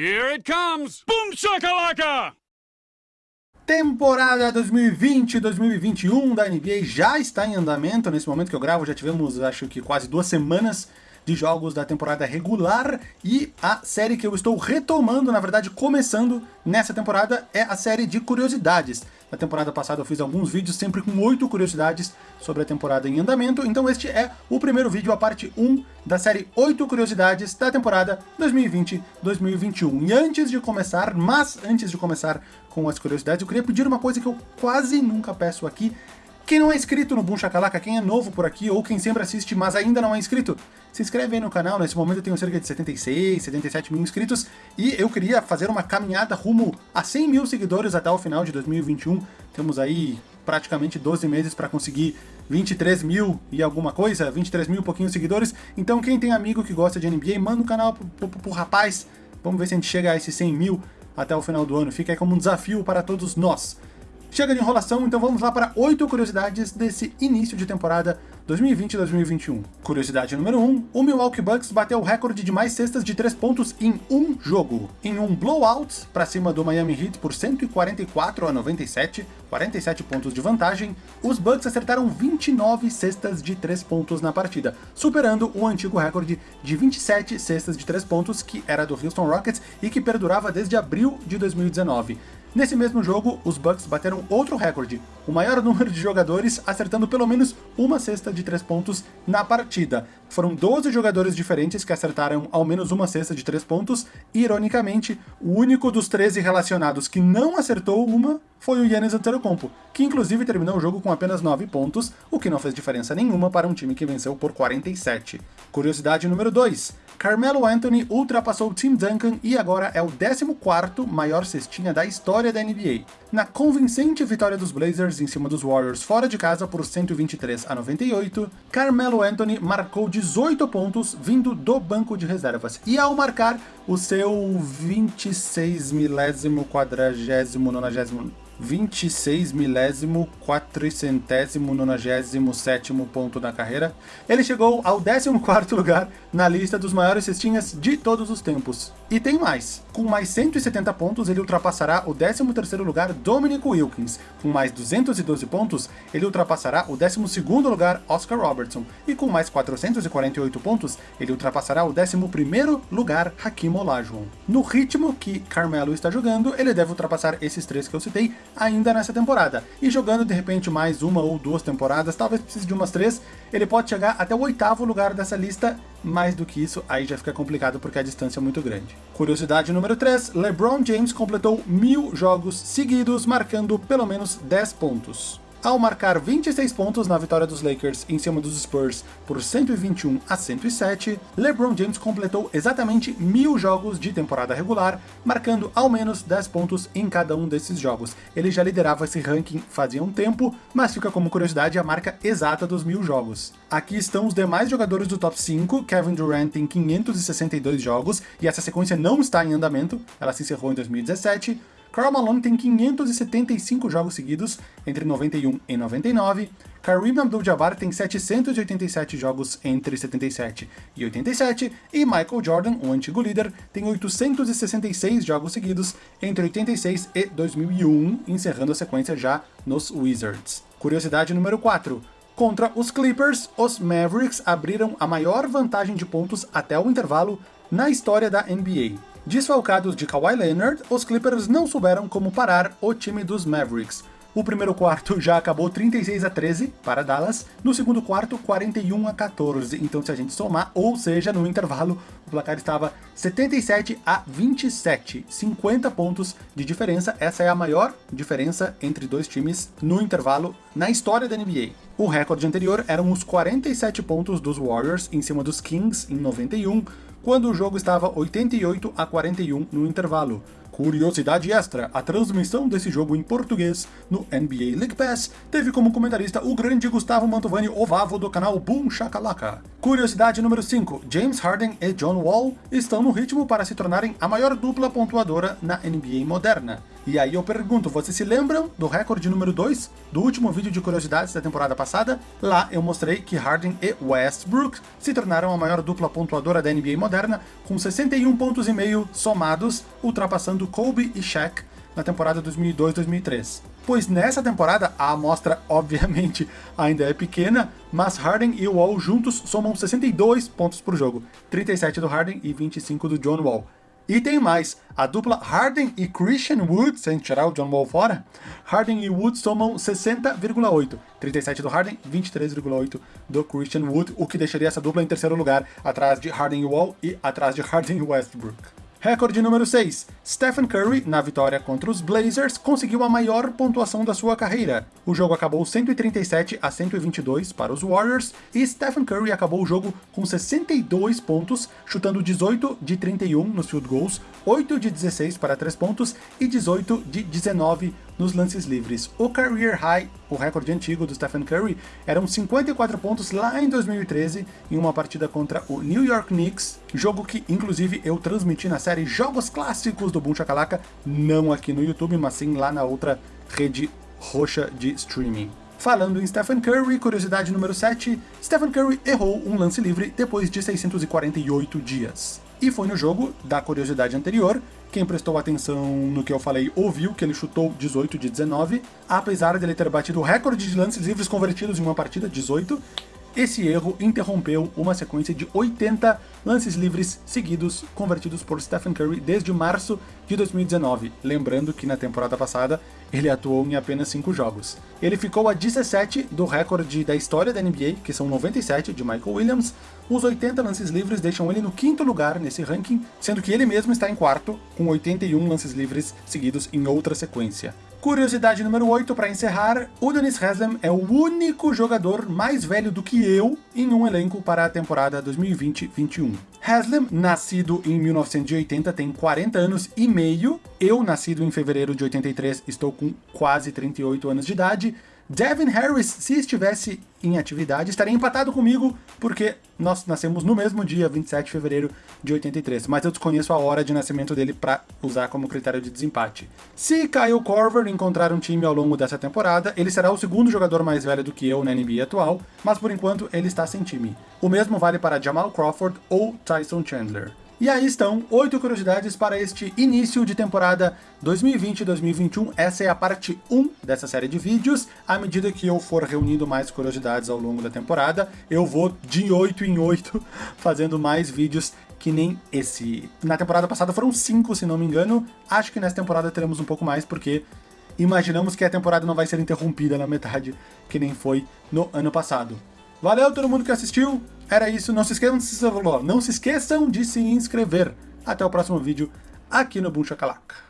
Here it comes! Boom shakalaka! Temporada 2020-2021 da NBA já está em andamento. Nesse momento que eu gravo, já tivemos, acho que quase duas semanas de jogos da temporada regular e a série que eu estou retomando, na verdade começando nessa temporada, é a série de curiosidades. Na temporada passada eu fiz alguns vídeos sempre com oito curiosidades sobre a temporada em andamento, então este é o primeiro vídeo, a parte 1 da série 8 curiosidades da temporada 2020-2021. E antes de começar, mas antes de começar com as curiosidades, eu queria pedir uma coisa que eu quase nunca peço aqui, quem não é inscrito no Boom Shakalaka, quem é novo por aqui, ou quem sempre assiste, mas ainda não é inscrito, se inscreve aí no canal, nesse momento eu tenho cerca de 76, 77 mil inscritos, e eu queria fazer uma caminhada rumo a 100 mil seguidores até o final de 2021. Temos aí praticamente 12 meses para conseguir 23 mil e alguma coisa, 23 mil e pouquinho seguidores, então quem tem amigo que gosta de NBA, manda o canal pro, pro, pro rapaz, vamos ver se a gente chega a esses 100 mil até o final do ano, fica aí como um desafio para todos nós. Chega de enrolação, então vamos lá para oito curiosidades desse início de temporada 2020-2021. Curiosidade número 1, um, o Milwaukee Bucks bateu o recorde de mais cestas de 3 pontos em um jogo. Em um blowout para cima do Miami Heat por 144 a 97, 47 pontos de vantagem, os Bucks acertaram 29 cestas de 3 pontos na partida, superando o antigo recorde de 27 cestas de 3 pontos que era do Houston Rockets e que perdurava desde abril de 2019. Nesse mesmo jogo, os Bucks bateram outro recorde, o maior número de jogadores acertando pelo menos uma cesta de 3 pontos na partida. Foram 12 jogadores diferentes que acertaram ao menos uma cesta de 3 pontos, e ironicamente, o único dos 13 relacionados que não acertou uma foi o Yannis Antetokounmpo, que inclusive terminou o jogo com apenas 9 pontos, o que não fez diferença nenhuma para um time que venceu por 47. Curiosidade número 2. Carmelo Anthony ultrapassou Tim Duncan e agora é o 14º maior cestinha da história da NBA. Na convincente vitória dos Blazers em cima dos Warriors fora de casa por 123 a 98, Carmelo Anthony marcou 18 pontos vindo do banco de reservas, e ao marcar o seu 26 milésimo quadragésimo nonagésimo 26 milésimo 400 nonagésimo sétimo ponto da carreira, ele chegou ao 14º lugar na lista dos maiores cestinhas de todos os tempos. E tem mais, com mais 170 pontos ele ultrapassará o 13º lugar Dominic Wilkins, com mais 212 pontos ele ultrapassará o 12º lugar Oscar Robertson, e com mais 448 pontos ele ultrapassará o 11º lugar Hakim Olajuwon. No ritmo que Carmelo está jogando, ele deve ultrapassar esses três que eu citei ainda nessa temporada, e jogando de repente mais uma ou duas temporadas, talvez precise de umas três, ele pode chegar até o oitavo lugar dessa lista, mais do que isso aí já fica complicado porque a distância é muito grande. Curiosidade número 3, LeBron James completou mil jogos seguidos, marcando pelo menos 10 pontos. Ao marcar 26 pontos na vitória dos Lakers em cima dos Spurs por 121 a 107, LeBron James completou exatamente mil jogos de temporada regular, marcando ao menos 10 pontos em cada um desses jogos. Ele já liderava esse ranking fazia um tempo, mas fica como curiosidade a marca exata dos mil jogos. Aqui estão os demais jogadores do top 5, Kevin Durant tem 562 jogos, e essa sequência não está em andamento, ela se encerrou em 2017, Karl Malone tem 575 jogos seguidos entre 91 e 99, Kareem Abdul-Jabbar tem 787 jogos entre 77 e 87, e Michael Jordan, o antigo líder, tem 866 jogos seguidos entre 86 e 2001, encerrando a sequência já nos Wizards. Curiosidade número 4. Contra os Clippers, os Mavericks abriram a maior vantagem de pontos até o intervalo na história da NBA. Desfalcados de Kawhi Leonard, os Clippers não souberam como parar o time dos Mavericks. O primeiro quarto já acabou 36 a 13 para Dallas, no segundo quarto 41 a 14, então se a gente somar, ou seja, no intervalo, o placar estava 77 a 27, 50 pontos de diferença, essa é a maior diferença entre dois times no intervalo na história da NBA. O recorde anterior eram os 47 pontos dos Warriors em cima dos Kings em 91, quando o jogo estava 88 a 41 no intervalo. Curiosidade extra, a transmissão desse jogo em português no NBA League Pass teve como comentarista o grande Gustavo Mantovani Ovavo do canal Boom Shakalaka. Curiosidade número 5, James Harden e John Wall estão no ritmo para se tornarem a maior dupla pontuadora na NBA moderna. E aí eu pergunto, vocês se lembram do recorde número 2 do último vídeo de curiosidades da temporada passada? Lá eu mostrei que Harden e Westbrook se tornaram a maior dupla pontuadora da NBA moderna, com 61 pontos e meio somados, ultrapassando Kobe e Shaq na temporada 2002-2003. Pois nessa temporada a amostra obviamente ainda é pequena, mas Harden e Wall juntos somam 62 pontos por jogo, 37 do Harden e 25 do John Wall. E tem mais, a dupla Harden e Christian Wood, sem tirar o John Wall fora, Harden e Wood somam 60,8, 37 do Harden, 23,8 do Christian Wood, o que deixaria essa dupla em terceiro lugar, atrás de Harden e Wall e atrás de Harden e Westbrook. Recorde número 6. Stephen Curry, na vitória contra os Blazers, conseguiu a maior pontuação da sua carreira. O jogo acabou 137 a 122 para os Warriors e Stephen Curry acabou o jogo com 62 pontos, chutando 18 de 31 nos field goals, 8 de 16 para 3 pontos e 18 de 19 nos lances livres. O career high, o recorde antigo do Stephen Curry, eram 54 pontos lá em 2013, em uma partida contra o New York Knicks, jogo que inclusive eu transmiti na série Jogos Clássicos do Boom Shakalaka, não aqui no YouTube, mas sim lá na outra rede roxa de streaming. Falando em Stephen Curry, curiosidade número 7, Stephen Curry errou um lance livre depois de 648 dias. E foi no jogo da curiosidade anterior, quem prestou atenção no que eu falei ouviu que ele chutou 18 de 19, apesar de ele ter batido o recorde de lances livres convertidos em uma partida, 18, esse erro interrompeu uma sequência de 80 lances livres seguidos convertidos por Stephen Curry desde março de 2019, lembrando que na temporada passada ele atuou em apenas 5 jogos. Ele ficou a 17 do recorde da história da NBA, que são 97 de Michael Williams. Os 80 lances livres deixam ele no quinto lugar nesse ranking, sendo que ele mesmo está em quarto, com 81 lances livres seguidos em outra sequência. Curiosidade número 8 para encerrar, o Dennis Haslem é o único jogador mais velho do que eu em um elenco para a temporada 2020-21. Haslem, nascido em 1980, tem 40 anos e meio. Eu, nascido em fevereiro de 83, estou com quase 38 anos de idade. Devin Harris, se estivesse em atividade, estaria empatado comigo, porque nós nascemos no mesmo dia, 27 de fevereiro de 83, mas eu desconheço a hora de nascimento dele para usar como critério de desempate. Se Kyle Korver encontrar um time ao longo dessa temporada, ele será o segundo jogador mais velho do que eu na NBA atual, mas por enquanto ele está sem time. O mesmo vale para Jamal Crawford ou Tyson Chandler. E aí estão oito curiosidades para este início de temporada 2020-2021. Essa é a parte 1 dessa série de vídeos. À medida que eu for reunindo mais curiosidades ao longo da temporada, eu vou de 8 em 8 fazendo mais vídeos que nem esse. Na temporada passada foram 5, se não me engano. Acho que nessa temporada teremos um pouco mais, porque imaginamos que a temporada não vai ser interrompida na metade, que nem foi no ano passado. Valeu todo mundo que assistiu, era isso, não se esqueçam de se, não se, esqueçam de se inscrever. Até o próximo vídeo aqui no Boom Shakalaka.